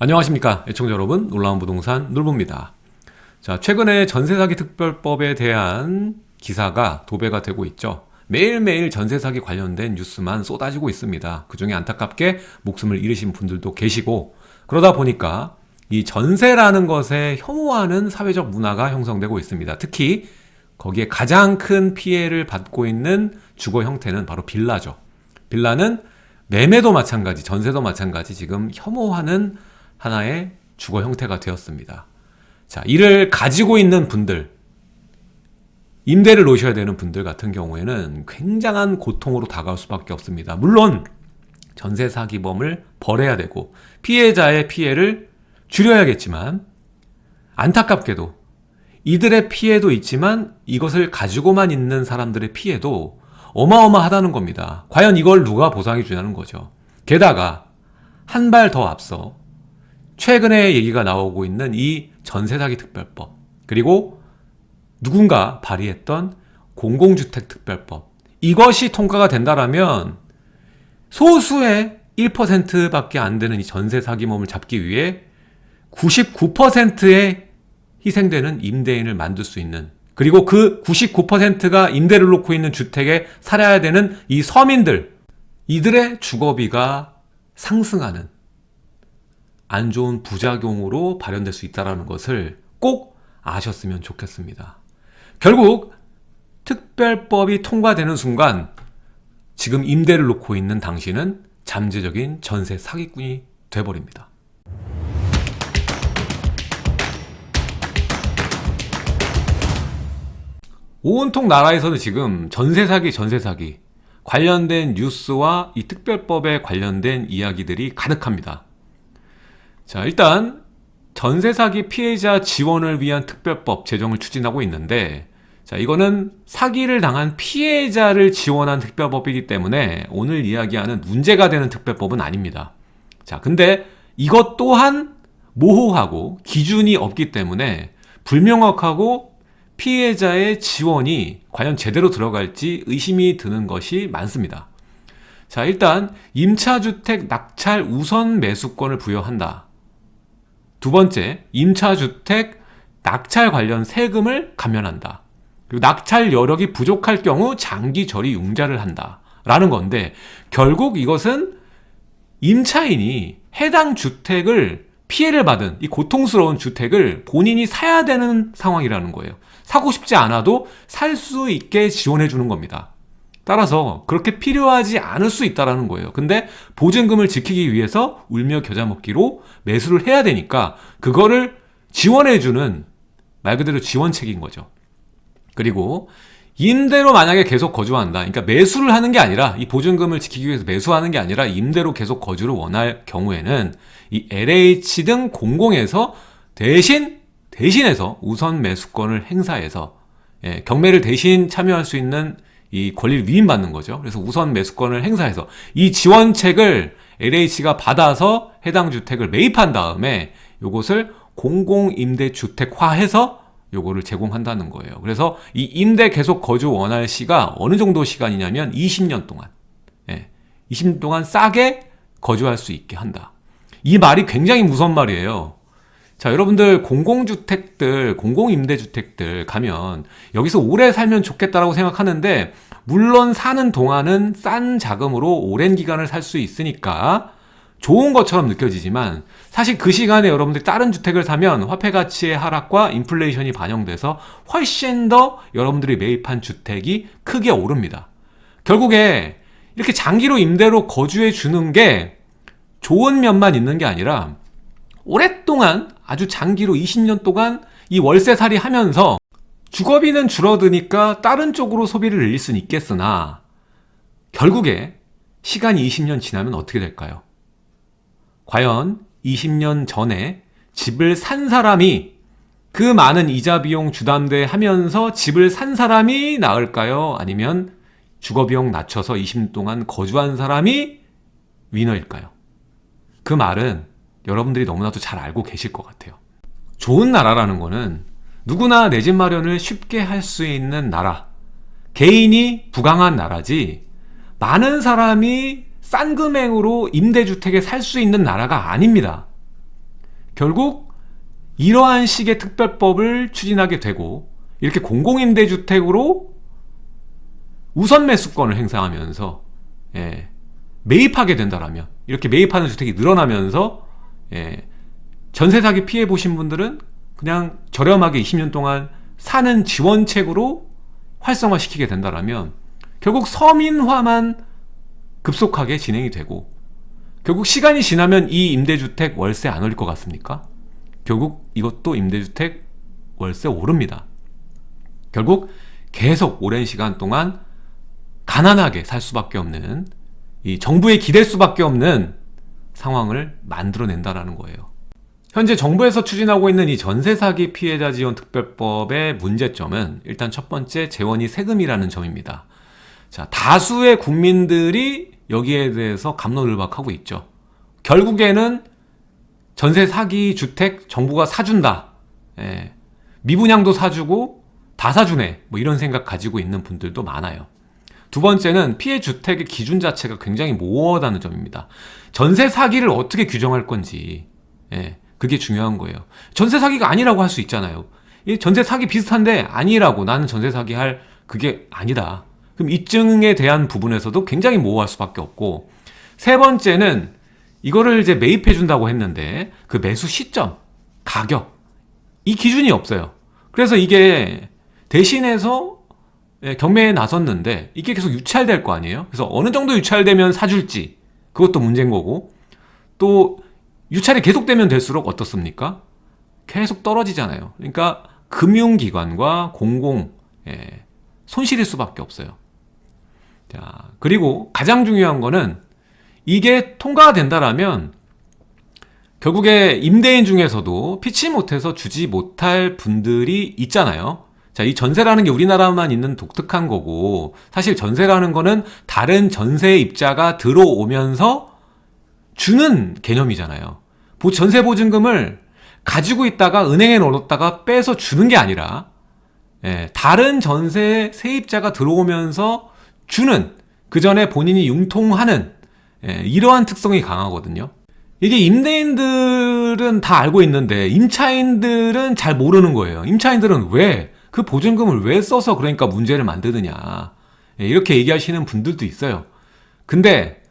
안녕하십니까 애청자 여러분. 놀라운 부동산 놀부입니다. 자 최근에 전세사기 특별법에 대한 기사가 도배가 되고 있죠. 매일매일 전세사기 관련된 뉴스만 쏟아지고 있습니다. 그 중에 안타깝게 목숨을 잃으신 분들도 계시고 그러다 보니까 이 전세라는 것에 혐오하는 사회적 문화가 형성되고 있습니다. 특히 거기에 가장 큰 피해를 받고 있는 주거 형태는 바로 빌라죠. 빌라는 매매도 마찬가지 전세도 마찬가지 지금 혐오하는 하나의 주거 형태가 되었습니다. 자, 이를 가지고 있는 분들, 임대를 놓으셔야 되는 분들 같은 경우에는 굉장한 고통으로 다가올 수밖에 없습니다. 물론 전세 사기범을 벌해야 되고 피해자의 피해를 줄여야겠지만 안타깝게도 이들의 피해도 있지만 이것을 가지고만 있는 사람들의 피해도 어마어마하다는 겁니다. 과연 이걸 누가 보상해 주냐는 거죠. 게다가 한 발 더 앞서 최근에 얘기가 나오고 있는 이 전세사기 특별법 그리고 누군가 발의했던 공공주택 특별법 이것이 통과가 된다라면 소수의 1%밖에 안 되는 이 전세 사기범을 잡기 위해 99%의 희생되는 임대인을 만들 수 있는 그리고 그 99%가 임대를 놓고 있는 주택에 살아야 되는 이 서민들 이들의 주거비가 상승하는 안 좋은 부작용으로 발현될 수 있다는 것을 꼭 아셨으면 좋겠습니다. 결국 특별법이 통과되는 순간 지금 임대를 놓고 있는 당신은 잠재적인 전세 사기꾼이 돼버립니다. 온통 나라에서는 지금 전세 사기, 전세 사기 관련된 뉴스와 이 특별법에 관련된 이야기들이 가득합니다. 자 일단 전세 사기 피해자 지원을 위한 특별법 제정을 추진하고 있는데 자 이거는 사기를 당한 피해자를 지원한 특별법이기 때문에 오늘 이야기하는 문제가 되는 특별법은 아닙니다. 자 근데 이것 또한 모호하고 기준이 없기 때문에 불명확하고 피해자의 지원이 과연 제대로 들어갈지 의심이 드는 것이 많습니다. 자 일단 임차주택 낙찰 우선 매수권을 부여한다 두 번째, 임차주택 낙찰 관련 세금을 감면한다. 그리고 낙찰 여력이 부족할 경우 장기 처리 융자를 한다. 라는 건데 결국 이것은 임차인이 해당 주택을 피해를 받은 이 고통스러운 주택을 본인이 사야 되는 상황이라는 거예요. 사고 싶지 않아도 살 수 있게 지원해 주는 겁니다. 따라서 그렇게 필요하지 않을 수 있다는 거예요. 근데 보증금을 지키기 위해서 울며 겨자 먹기로 매수를 해야 되니까 그거를 지원해주는 말 그대로 지원책인 거죠. 그리고 임대로 만약에 계속 거주한다. 그러니까 매수를 하는 게 아니라 이 보증금을 지키기 위해서 매수하는 게 아니라 임대로 계속 거주를 원할 경우에는 이 LH 등 공공에서 대신 대신해서 우선 매수권을 행사해서 예, 경매를 대신 참여할 수 있는 이 권리를 위임받는 거죠. 그래서 우선 매수권을 행사해서 이 지원책을 LH가 받아서 해당 주택을 매입한 다음에 이것을 공공임대주택화해서 요거를 제공한다는 거예요. 그래서 이 임대 계속 거주 원할 시가 어느 정도 시간이냐면 20년 동안 예, 20년 동안 싸게 거주할 수 있게 한다. 이 말이 굉장히 무서운 말이에요. 자 여러분들 공공주택들 공공임대주택들 가면 여기서 오래 살면 좋겠다라고 생각하는데 물론 사는 동안은 싼 자금으로 오랜 기간을 살 수 있으니까 좋은 것처럼 느껴지지만 사실 그 시간에 여러분들이 다른 주택을 사면 화폐 가치의 하락과 인플레이션이 반영돼서 훨씬 더 여러분들이 매입한 주택이 크게 오릅니다. 결국에 이렇게 장기로 임대로 거주해 주는 게 좋은 면만 있는 게 아니라 오랫동안 아주 장기로 20년 동안 이 월세살이 하면서 주거비는 줄어드니까 다른 쪽으로 소비를 늘릴 수는 있겠으나 결국에 시간이 20년 지나면 어떻게 될까요? 과연 20년 전에 집을 산 사람이 그 많은 이자 비용 주담대 하면서 집을 산 사람이 나을까요? 아니면 주거비용 낮춰서 20년 동안 거주한 사람이 위너일까요? 그 말은 여러분들이 너무나도 잘 알고 계실 것 같아요. 좋은 나라라는 거는 누구나 내 집 마련을 쉽게 할 수 있는 나라. 개인이 부강한 나라지 많은 사람이 싼 금액으로 임대주택에 살 수 있는 나라가 아닙니다. 결국 이러한 식의 특별법을 추진하게 되고 이렇게 공공임대주택으로 우선 매수권을 행사하면서 예, 매입하게 된다라면 이렇게 매입하는 주택이 늘어나면서 예, 전세 사기 피해 보신 분들은 그냥 저렴하게 20년 동안 사는 지원책으로 활성화시키게 된다라면 결국 서민화만 급속하게 진행이 되고 결국 시간이 지나면 이 임대주택 월세 안 올릴 것 같습니까? 결국 이것도 임대주택 월세 오릅니다. 결국 계속 오랜 시간 동안 가난하게 살 수밖에 없는 이 정부에 기댈 수밖에 없는 상황을 만들어낸다라는 거예요. 현재 정부에서 추진하고 있는 이 전세 사기 피해자 지원 특별법의 문제점은 일단 첫 번째 재원이 세금이라는 점입니다. 자, 다수의 국민들이 여기에 대해서 감론을박하고 있죠. 결국에는 전세 사기 주택 정부가 사준다. 예. 미분양도 사주고 다 사주네. 뭐 이런 생각 가지고 있는 분들도 많아요. 두 번째는 피해 주택의 기준 자체가 굉장히 모호하다는 점입니다. 전세 사기를 어떻게 규정할 건지, 예, 그게 중요한 거예요. 전세 사기가 아니라고 할 수 있잖아요. 이 전세 사기 비슷한데 아니라고 나는 전세 사기 할 그게 아니다. 그럼 입증에 대한 부분에서도 굉장히 모호할 수밖에 없고 세 번째는 이거를 이제 매입해 준다고 했는데 그 매수 시점, 가격 이 기준이 없어요. 그래서 이게 대신해서 예, 경매에 나섰는데 이게 계속 유찰될 거 아니에요? 그래서 어느 정도 유찰되면 사줄지 그것도 문제인 거고 또 유찰이 계속되면 될수록 어떻습니까? 계속 떨어지잖아요. 그러니까 금융기관과 공공 예, 손실일 수밖에 없어요. 자 그리고 가장 중요한 거는 이게 통과가 된다라면 결국에 임대인 중에서도 피치 못해서 주지 못할 분들이 있잖아요. 자, 이 전세라는 게 우리나라만 있는 독특한 거고, 사실 전세라는 거는 다른 전세 입자가 들어오면서 주는 개념이잖아요. 전세 보증금을 가지고 있다가 은행에 넣었다가 빼서 주는 게 아니라, 예, 다른 전세 세입자가 들어오면서 주는, 그 전에 본인이 융통하는, 예, 이러한 특성이 강하거든요. 이게 임대인들은 다 알고 있는데, 임차인들은 잘 모르는 거예요. 임차인들은 왜? 그 보증금을 왜 써서 그러니까 문제를 만드느냐. 예, 이렇게 얘기하시는 분들도 있어요. 근데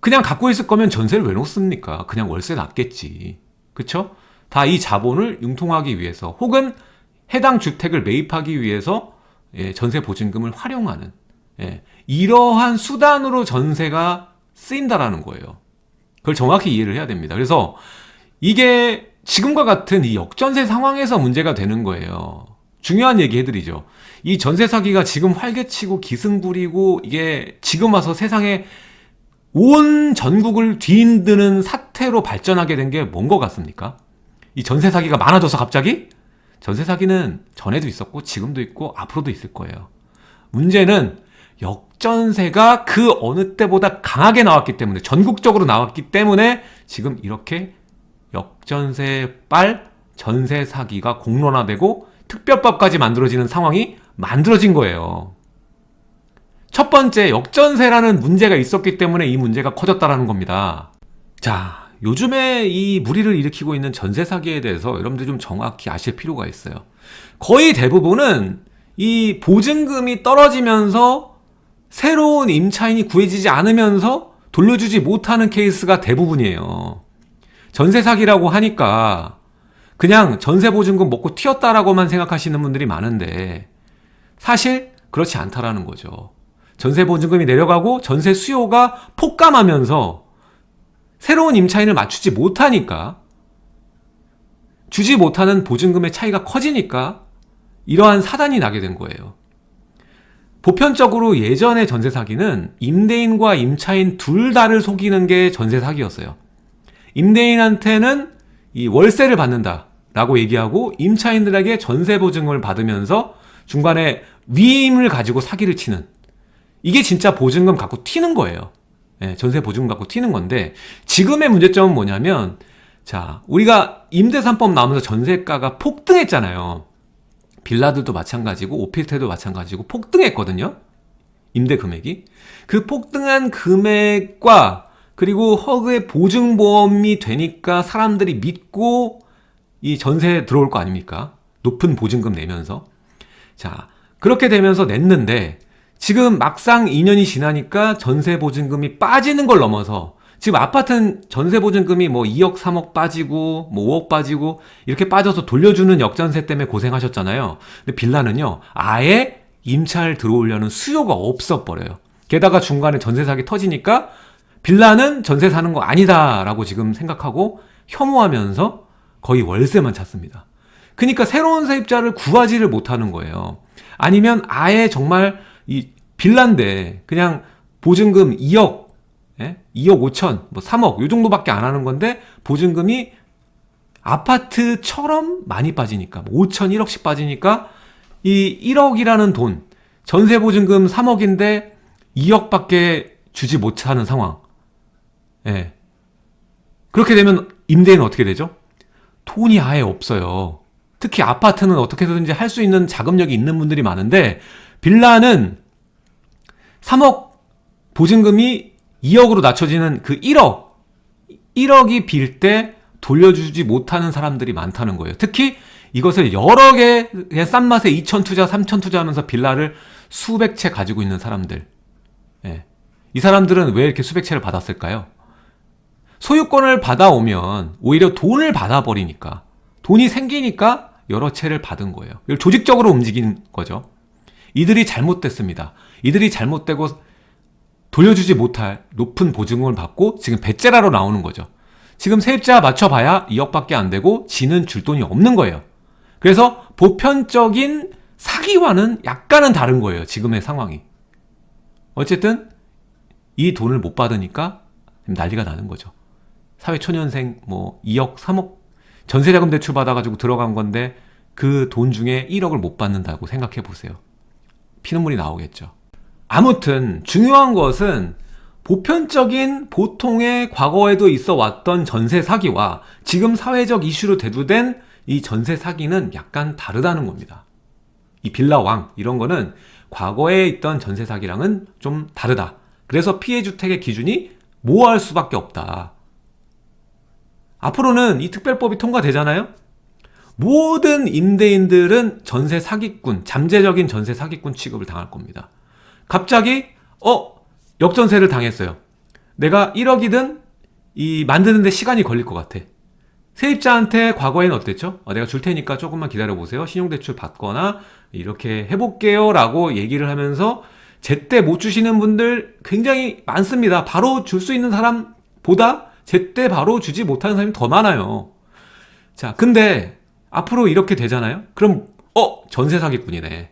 그냥 갖고 있을 거면 전세를 왜 놓습니까? 그냥 월세 놨겠지. 그쵸? 다 이 자본을 융통하기 위해서 혹은 해당 주택을 매입하기 위해서 예, 전세 보증금을 활용하는 예, 이러한 수단으로 전세가 쓰인다라는 거예요. 그걸 정확히 이해를 해야 됩니다. 그래서 이게 지금과 같은 이 역전세 상황에서 문제가 되는 거예요. 중요한 얘기 해드리죠. 이 전세 사기가 지금 활개치고 기승부리고 이게 지금 와서 세상에 온 전국을 뒤흔드는 사태로 발전하게 된 게 뭔 것 같습니까? 이 전세 사기가 많아져서 갑자기? 전세 사기는 전에도 있었고 지금도 있고 앞으로도 있을 거예요. 문제는 역전세가 그 어느 때보다 강하게 나왔기 때문에 전국적으로 나왔기 때문에 지금 이렇게 역전세 빨 전세 사기가 공론화되고 특별법까지 만들어지는 상황이 만들어진 거예요. 첫 번째, 역전세라는 문제가 있었기 때문에 이 문제가 커졌다라는 겁니다. 자, 요즘에 이 무리를 일으키고 있는 전세 사기에 대해서 여러분들 좀 정확히 아실 필요가 있어요. 거의 대부분은 이 보증금이 떨어지면서 새로운 임차인이 구해지지 않으면서 돌려주지 못하는 케이스가 대부분이에요. 전세 사기라고 하니까 그냥 전세 보증금 먹고 튀었다라고만 생각하시는 분들이 많은데 사실 그렇지 않다라는 거죠. 전세 보증금이 내려가고 전세 수요가 폭감하면서 새로운 임차인을 맞추지 못하니까 주지 못하는 보증금의 차이가 커지니까 이러한 사단이 나게 된 거예요. 보편적으로 예전의 전세 사기는 임대인과 임차인 둘 다를 속이는 게 전세 사기였어요. 임대인한테는 이 월세를 받는다 라고 얘기하고 임차인들에게 전세 보증을 받으면서 중간에 위임을 가지고 사기를 치는 이게 진짜 보증금 갖고 튀는 거예요. 네, 전세 보증금 갖고 튀는 건데 지금의 문제점은 뭐냐면 자 우리가 임대 3법 나오면서 전세가가 폭등했잖아요. 빌라들도 마찬가지고 오피스텔도 마찬가지고 폭등했거든요. 임대 금액이 그 폭등한 금액과 그리고 허그의 보증보험이 되니까 사람들이 믿고 이 전세에 들어올 거 아닙니까? 높은 보증금 내면서. 자, 그렇게 되면서 냈는데 지금 막상 2년이 지나니까 전세 보증금이 빠지는 걸 넘어서 지금 아파트는 전세 보증금이 뭐 2억, 3억 빠지고 뭐 5억 빠지고 이렇게 빠져서 돌려주는 역전세 때문에 고생하셨잖아요. 근데 빌라는요. 아예 임차를 들어오려는 수요가 없어 버려요. 게다가 중간에 전세 사기 터지니까 빌라는 전세 사는 거 아니다라고 지금 생각하고 혐오하면서 거의 월세만 찾습니다. 그러니까 새로운 세입자를 구하지를 못하는 거예요. 아니면 아예 정말 이 빌라인데 그냥 보증금 2억, 예? 2억 5천, 뭐 3억 요 정도밖에 안 하는 건데 보증금이 아파트처럼 많이 빠지니까 5천, 1억씩 빠지니까 이 1억이라는 돈 전세 보증금 3억인데 2억밖에 주지 못하는 상황. 예. 그렇게 되면 임대인은 어떻게 되죠? 돈이 아예 없어요. 특히 아파트는 어떻게든지 할 수 있는 자금력이 있는 분들이 많은데 빌라는 3억 보증금이 2억으로 낮춰지는 그 1억 1억이 빌 때 돌려주지 못하는 사람들이 많다는 거예요. 특히 이것을 여러 개의 싼 맛에 2천 투자, 3천 투자하면서 빌라를 수백 채 가지고 있는 사람들. 예. 이 사람들은 왜 이렇게 수백 채를 받았을까요? 소유권을 받아오면 오히려 돈을 받아버리니까 돈이 생기니까 여러 채를 받은 거예요. 조직적으로 움직인 거죠. 이들이 잘못됐습니다. 이들이 잘못되고 돌려주지 못할 높은 보증금을 받고 지금 배째라로 나오는 거죠. 지금 세입자 맞춰봐야 2억밖에 안 되고 지는 줄 돈이 없는 거예요. 그래서 보편적인 사기와는 약간은 다른 거예요. 지금의 상황이. 어쨌든 이 돈을 못 받으니까 난리가 나는 거죠. 사회초년생 뭐 2억, 3억 전세자금 대출 받아가지고 들어간 건데 그 돈 중에 1억을 못 받는다고 생각해 보세요. 피눈물이 나오겠죠. 아무튼 중요한 것은 보편적인 보통의 과거에도 있어 왔던 전세 사기와 지금 사회적 이슈로 대두된 이 전세 사기는 약간 다르다는 겁니다. 이 빌라 왕 이런 거는 과거에 있던 전세 사기랑은 좀 다르다. 그래서 피해 주택의 기준이 모호할 수밖에 없다. 앞으로는 이 특별법이 통과되잖아요? 모든 임대인들은 전세 사기꾼, 잠재적인 전세 사기꾼 취급을 당할 겁니다. 갑자기 어 역전세를 당했어요. 내가 1억이든 이 만드는데 시간이 걸릴 것 같아. 세입자한테 과거에는 어땠죠? 어, 내가 줄 테니까 조금만 기다려 보세요. 신용대출 받거나 이렇게 해볼게요. 라고 얘기를 하면서 제때 못 주시는 분들 굉장히 많습니다. 바로 줄 수 있는 사람보다 제때 바로 주지 못하는 사람이 더 많아요. 자, 근데 앞으로 이렇게 되잖아요? 그럼, 어, 전세 사기꾼이네.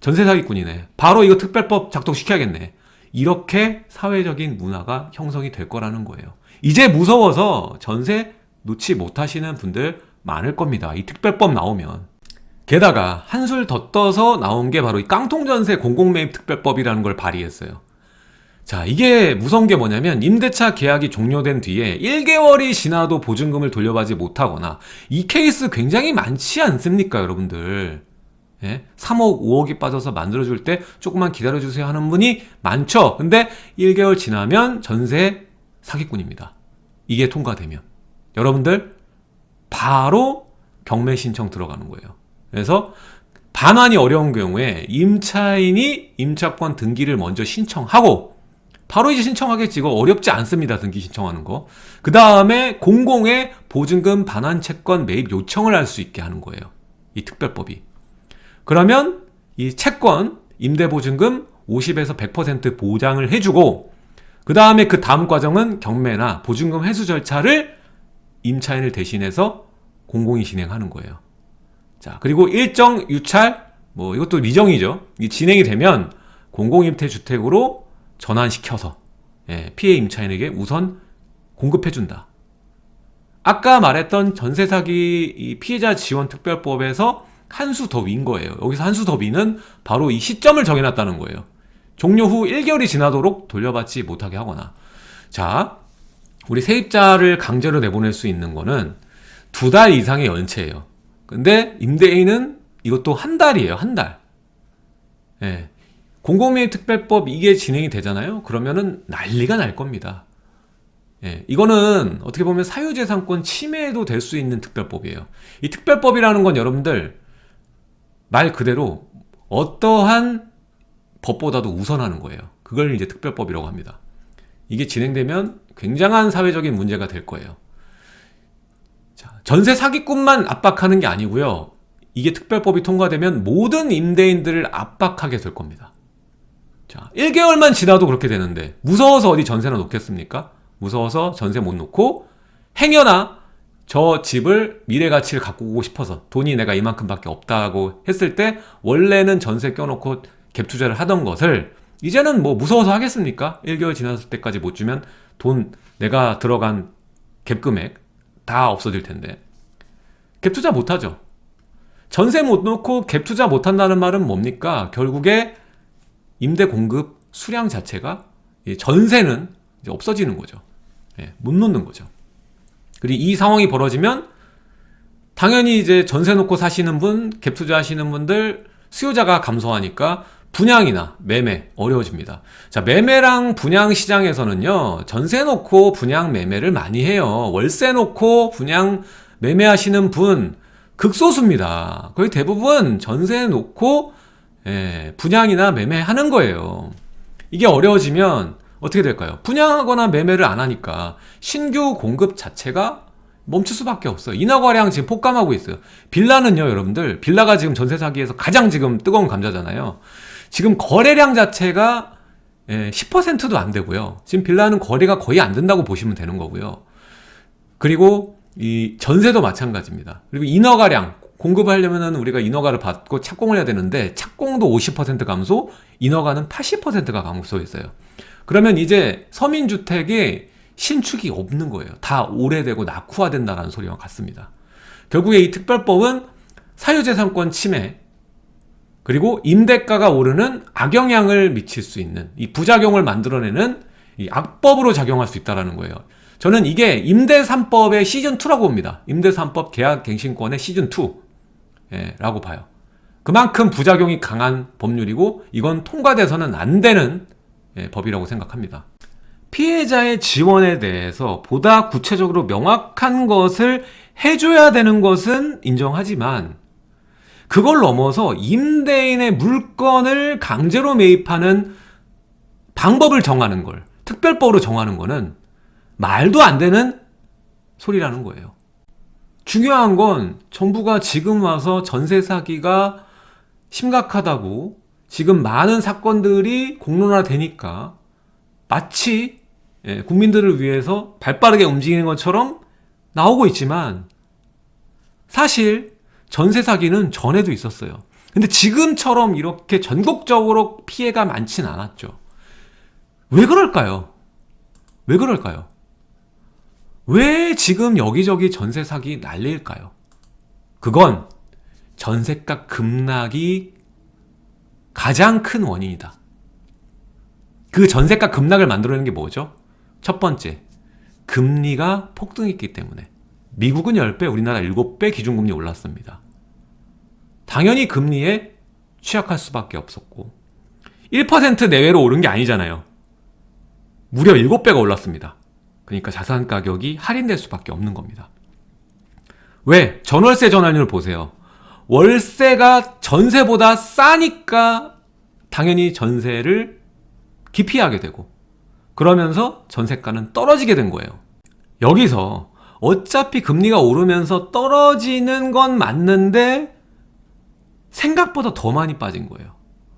전세 사기꾼이네. 바로 이거 특별법 작동시켜야겠네. 이렇게 사회적인 문화가 형성이 될 거라는 거예요. 이제 무서워서 전세 놓지 못하시는 분들 많을 겁니다. 이 특별법 나오면. 게다가 한술 더 떠서 나온 게 바로 이 깡통전세 공공매입 특별법이라는 걸 발의했어요. 자, 이게 무서운 게 뭐냐면 임대차 계약이 종료된 뒤에 1개월이 지나도 보증금을 돌려받지 못하거나 이 케이스 굉장히 많지 않습니까, 여러분들? 예? 3억, 5억이 빠져서 만들어줄 때 조금만 기다려주세요 하는 분이 많죠. 근데 1개월 지나면 전세 사기꾼입니다. 이게 통과되면. 여러분들, 바로 경매 신청 들어가는 거예요. 그래서 반환이 어려운 경우에 임차인이 임차권 등기를 먼저 신청하고 바로 이제 신청하겠지. 이거 어렵지 않습니다. 등기 신청하는 거. 그 다음에 공공의 보증금 반환 채권 매입 요청을 할 수 있게 하는 거예요. 이 특별법이. 그러면 이 채권, 임대보증금 50에서 100% 보장을 해주고 그 다음에 그 다음 과정은 경매나 보증금 회수 절차를 임차인을 대신해서 공공이 진행하는 거예요. 자, 그리고 일정 유찰, 뭐 이것도 미정이죠. 이 진행이 되면 공공임대주택으로 전환시켜서 예, 피해 임차인에게 우선 공급해준다. 아까 말했던 전세사기 피해자 지원 특별법에서 한 수 더 위인 거예요. 여기서 한 수 더 위는 바로 이 시점을 정해놨다는 거예요. 종료 후 1개월이 지나도록 돌려받지 못하게 하거나. 자, 우리 세입자를 강제로 내보낼 수 있는 거는 두 달 이상의 연체예요. 근데 임대인은 이것도 한 달이에요. 한 달. 예. 공공매입 특별법 이게 진행이 되잖아요. 그러면은 난리가 날 겁니다. 예, 이거는 어떻게 보면 사유재산권 침해도 될 수 있는 특별법이에요. 이 특별법이라는 건 여러분들 말 그대로 어떠한 법보다도 우선하는 거예요. 그걸 이제 특별법이라고 합니다. 이게 진행되면 굉장한 사회적인 문제가 될 거예요. 자, 전세 사기꾼만 압박하는 게 아니고요. 이게 특별법이 통과되면 모든 임대인들을 압박하게 될 겁니다. 자, 1개월만 지나도 그렇게 되는데 무서워서 어디 전세나 놓겠습니까? 무서워서 전세 못 놓고 행여나 저 집을 미래 가치를 갖고 오고 싶어서 돈이 내가 이만큼밖에 없다고 했을 때 원래는 전세 껴놓고 갭 투자를 하던 것을 이제는 뭐 무서워서 하겠습니까? 1개월 지났을 때까지 못 주면 돈 내가 들어간 갭 금액 다 없어질 텐데 갭 투자 못 하죠. 전세 못 놓고 갭 투자 못 한다는 말은 뭡니까? 결국에 임대 공급 수량 자체가 전세는 없어지는 거죠. 예, 못 놓는 거죠. 그리고 이 상황이 벌어지면 당연히 이제 전세 놓고 사시는 분, 갭 투자하시는 분들 수요자가 감소하니까 분양이나 매매 어려워집니다. 자, 매매랑 분양 시장에서는요, 전세 놓고 분양 매매를 많이 해요. 월세 놓고 분양 매매하시는 분 극소수입니다. 거의 대부분 전세 놓고 예, 분양이나 매매하는 거예요. 이게 어려워지면 어떻게 될까요? 분양하거나 매매를 안 하니까 신규 공급 자체가 멈출 수밖에 없어요. 인하과량 지금 폭감하고 있어요. 빌라는요, 여러분들. 빌라가 지금 전세 사기에서 가장 지금 뜨거운 감자잖아요. 지금 거래량 자체가 10%도 안 되고요. 지금 빌라는 거래가 거의 안 된다고 보시면 되는 거고요. 그리고 이 전세도 마찬가지입니다. 그리고 인허가량 공급하려면은 우리가 인허가를 받고 착공을 해야 되는데 착공도 50% 감소, 인허가는 80%가 감소했어요. 그러면 이제 서민주택이 신축이 없는 거예요. 다 오래되고 낙후화된다는 소리와 같습니다. 결국에 이 특별법은 사유재산권 침해, 그리고 임대가가 오르는 악영향을 미칠 수 있는 이 부작용을 만들어내는 이 악법으로 작용할 수 있다는 거예요. 저는 이게 임대 3법의 시즌 2라고 봅니다. 임대 3법 계약 갱신권의 시즌 2 라고 봐요. 그만큼 부작용이 강한 법률이고 이건 통과돼서는 안 되는 예, 법이라고 생각합니다. 피해자의 지원에 대해서 보다 구체적으로 명확한 것을 해줘야 되는 것은 인정하지만 그걸 넘어서 임대인의 물건을 강제로 매입하는 방법을 정하는 걸 특별법으로 정하는 거는 말도 안 되는 소리라는 거예요. 중요한 건 정부가 지금 와서 전세 사기가 심각하다고 지금 많은 사건들이 공론화되니까 마치 예, 국민들을 위해서 발빠르게 움직이는 것처럼 나오고 있지만 사실 전세 사기는 전에도 있었어요. 근데 지금처럼 이렇게 전국적으로 피해가 많진 않았죠. 왜 그럴까요? 왜 그럴까요? 왜 지금 여기저기 전세 사기 난리일까요? 그건 전세가 급락이 가장 큰 원인이다. 그 전세가 급락을 만들어내는 게 뭐죠? 첫 번째, 금리가 폭등했기 때문에. 미국은 10배, 우리나라 7배 기준금리 올랐습니다. 당연히 금리에 취약할 수밖에 없었고 1% 내외로 오른 게 아니잖아요. 무려 7배가 올랐습니다. 그러니까 자산 가격이 할인될 수밖에 없는 겁니다. 왜? 전월세 전환율 보세요. 월세가 전세보다 싸니까 당연히 전세를 기피하게 되고 그러면서 전세가는 떨어지게 된 거예요. 여기서 어차피 금리가 오르면서 떨어지는 건 맞는데 생각보다 더 많이 빠진 거예요.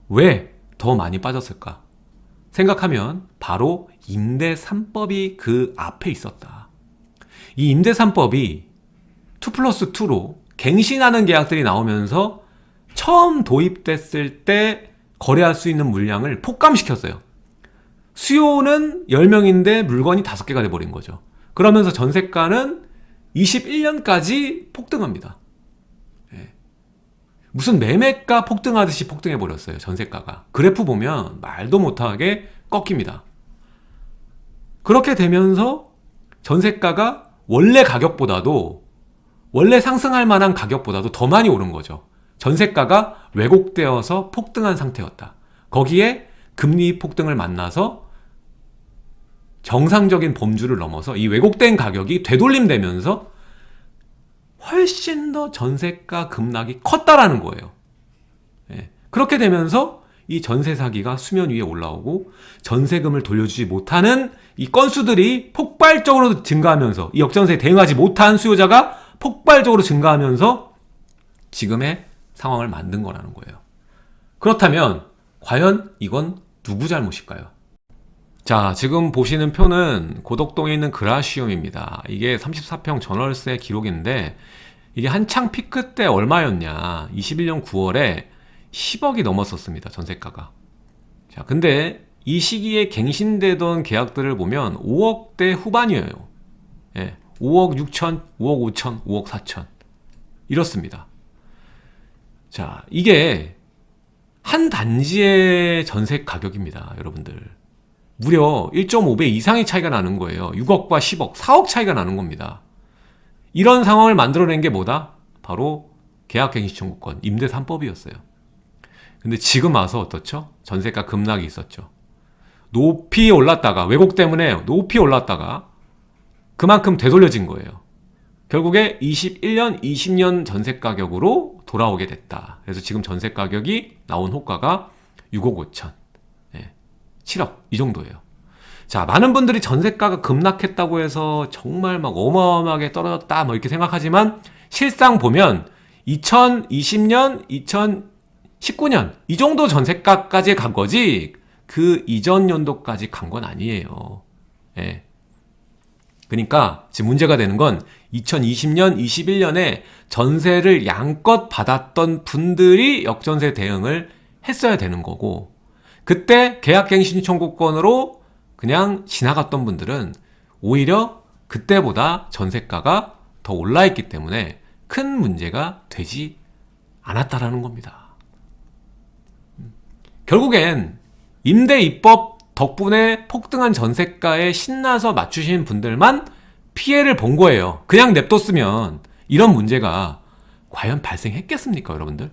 왜 더 많이 빠졌을까? 생각하면 바로 임대 3법이 그 앞에 있었다. 이 임대 3법이 2 플러스 2로 갱신하는 계약들이 나오면서 처음 도입됐을 때 거래할 수 있는 물량을 폭감시켰어요. 수요는 10명인데 물건이 5개가 돼버린 거죠. 그러면서 전세가는 21년까지 폭등합니다. 무슨 매매가 폭등하듯이 폭등해 버렸어요 전세가가 그래프 보면 말도 못하게 꺾입니다 그렇게 되면서 전세가가 원래 가격보다도 원래 상승할 만한 가격보다도 더 많이 오른 거죠 전세가가 왜곡되어서 폭등한 상태였다 거기에 금리 폭등을 만나서 정상적인 범주를 넘어서 이 왜곡된 가격이 되돌림되면서 훨씬 더 전세가 급락이 컸다라는 거예요. 예. 그렇게 되면서 이 전세 사기가 수면 위에 올라오고 전세금을 돌려주지 못하는 이 건수들이 폭발적으로 증가하면서 이 역전세에 대응하지 못한 수요자가 폭발적으로 증가하면서 지금의 상황을 만든 거라는 거예요. 그렇다면 과연 이건 누구 잘못일까요? 자, 지금 보시는 표는 고덕동에 있는 그라시움입니다. 이게 34평 전월세 기록인데 이게 한창 피크 때 얼마였냐? 21년 9월에 10억이 넘었었습니다. 전세가가. 자, 근데 이 시기에 갱신되던 계약들을 보면 5억대 후반이에요. 예, 5억 6천, 5억 5천, 5억 4천. 이렇습니다. 자, 이게 한 단지의 전세 가격입니다. 여러분들. 무려 1.5배 이상의 차이가 나는 거예요. 6억과 10억, 4억 차이가 나는 겁니다. 이런 상황을 만들어낸 게 뭐다? 바로 계약갱신 청구권, 임대 3법이었어요. 근데 지금 와서 어떻죠? 전세가 급락이 있었죠. 높이 올랐다가 왜곡 때문에 높이 올랐다가 그만큼 되돌려진 거예요. 결국에 21년, 20년 전세 가격으로 돌아오게 됐다. 그래서 지금 전세 가격이 나온 호가가 6억 5천, 네, 7억 이 정도예요. 자, 많은 분들이 전세가가 급락했다고 해서 정말 막 어마어마하게 떨어졌다 뭐 이렇게 생각하지만 실상 보면 2020년, 2019년 이 정도 전세가까지 간 거지 그 이전 연도까지 간 건 아니에요. 예. 그러니까 지금 문제가 되는 건 2020년, 21년에 전세를 양껏 받았던 분들이 역전세 대응을 했어야 되는 거고 그때 계약갱신 청구권으로 그냥 지나갔던 분들은 오히려 그때보다 전세가가 더 올라있기 때문에 큰 문제가 되지 않았다라는 겁니다. 결국엔 임대 입법 덕분에 폭등한 전세가에 신나서 맞추신 분들만 피해를 본 거예요. 그냥 냅뒀으면 이런 문제가 과연 발생했겠습니까, 여러분들?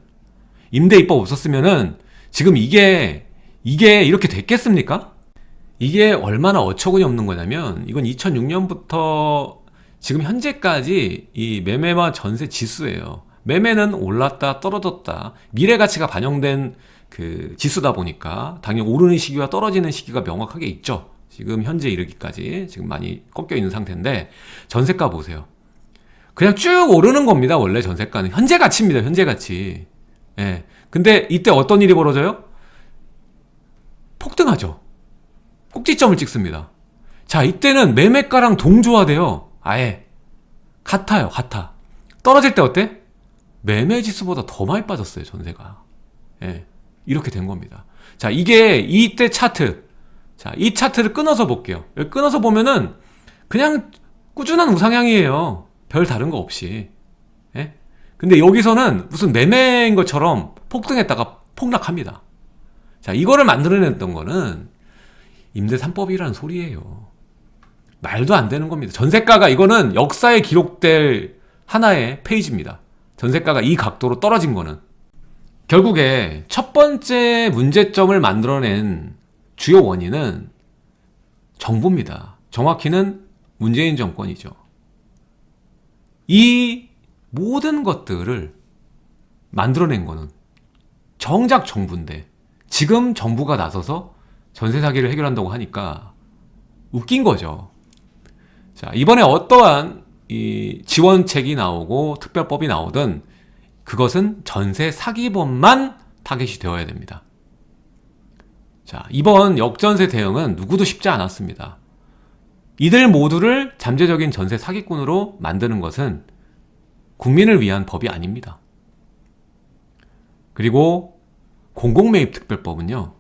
임대 입법 없었으면 은 지금 이게 이게 이렇게 됐겠습니까? 이게 얼마나 어처구니 없는 거냐면 이건 2006년부터 지금 현재까지 이 매매와 전세 지수예요. 매매는 올랐다 떨어졌다 미래 가치가 반영된 그 지수다 보니까 당연히 오르는 시기와 떨어지는 시기가 명확하게 있죠. 지금 현재 이르기까지 지금 많이 꺾여 있는 상태인데 전세가 보세요. 그냥 쭉 오르는 겁니다. 원래 전세가는 현재 가치입니다. 현재 가치. 예. 근데 이때 어떤 일이 벌어져요? 폭등하죠. 꼭지점을 찍습니다. 자, 이때는 매매가랑 동조화돼요. 아예. 같아요, 같아. 떨어질 때 어때? 매매 지수보다 더 많이 빠졌어요, 전세가. 예. 이렇게 된 겁니다. 자, 이게 이때 차트. 자, 이 차트를 끊어서 볼게요. 끊어서 보면은 그냥 꾸준한 우상향이에요. 별 다른 거 없이. 예? 근데 여기서는 무슨 매매인 것처럼 폭등했다가 폭락합니다. 자, 이거를 만들어냈던 거는 임대 3법이라는 소리예요. 말도 안 되는 겁니다. 전세가가 이거는 역사에 기록될 하나의 페이지입니다. 전세가가 이 각도로 떨어진 거는 결국에 첫 번째 문제점을 만들어낸 주요 원인은 정부입니다. 정확히는 문재인 정권이죠. 이 모든 것들을 만들어낸 거는 정작 정부인데 지금 정부가 나서서 전세 사기를 해결한다고 하니까 웃긴 거죠. 자, 이번에 어떠한 이 지원책이 나오고 특별법이 나오든 그것은 전세 사기범만 타겟이 되어야 됩니다. 자, 이번 역전세 대응은 누구도 쉽지 않았습니다. 이들 모두를 잠재적인 전세 사기꾼으로 만드는 것은 국민을 위한 법이 아닙니다. 그리고 공공매입특별법은요,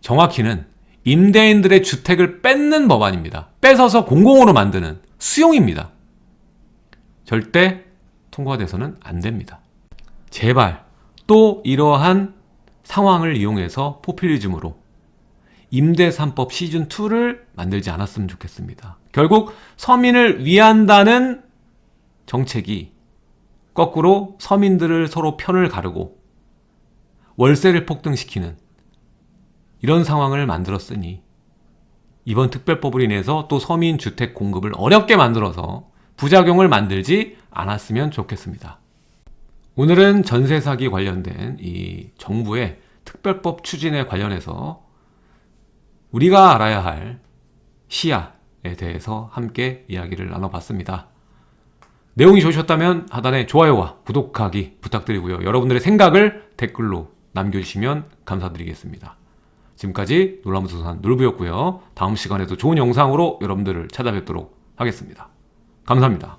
정확히는 임대인들의 주택을 뺏는 법안입니다. 뺏어서 공공으로 만드는 수용입니다. 절대 통과돼서는 안 됩니다. 제발 또 이러한 상황을 이용해서 포퓰리즘으로 임대 3법 시즌 2를 만들지 않았으면 좋겠습니다. 결국 서민을 위한다는 정책이 거꾸로 서민들을 서로 편을 가르고 월세를 폭등시키는 이런 상황을 만들었으니 이번 특별법으로 인해서 또 서민 주택 공급을 어렵게 만들어서 부작용을 만들지 않았으면 좋겠습니다. 오늘은 전세 사기 관련된 이 정부의 특별법 추진에 관련해서 우리가 알아야 할 시야에 대해서 함께 이야기를 나눠봤습니다. 내용이 좋으셨다면 하단에 좋아요와 구독하기 부탁드리고요. 여러분들의 생각을 댓글로 남겨주시면 감사드리겠습니다. 지금까지 놀라무소산 놀부였고요. 다음 시간에도 좋은 영상으로 여러분들을 찾아뵙도록 하겠습니다. 감사합니다.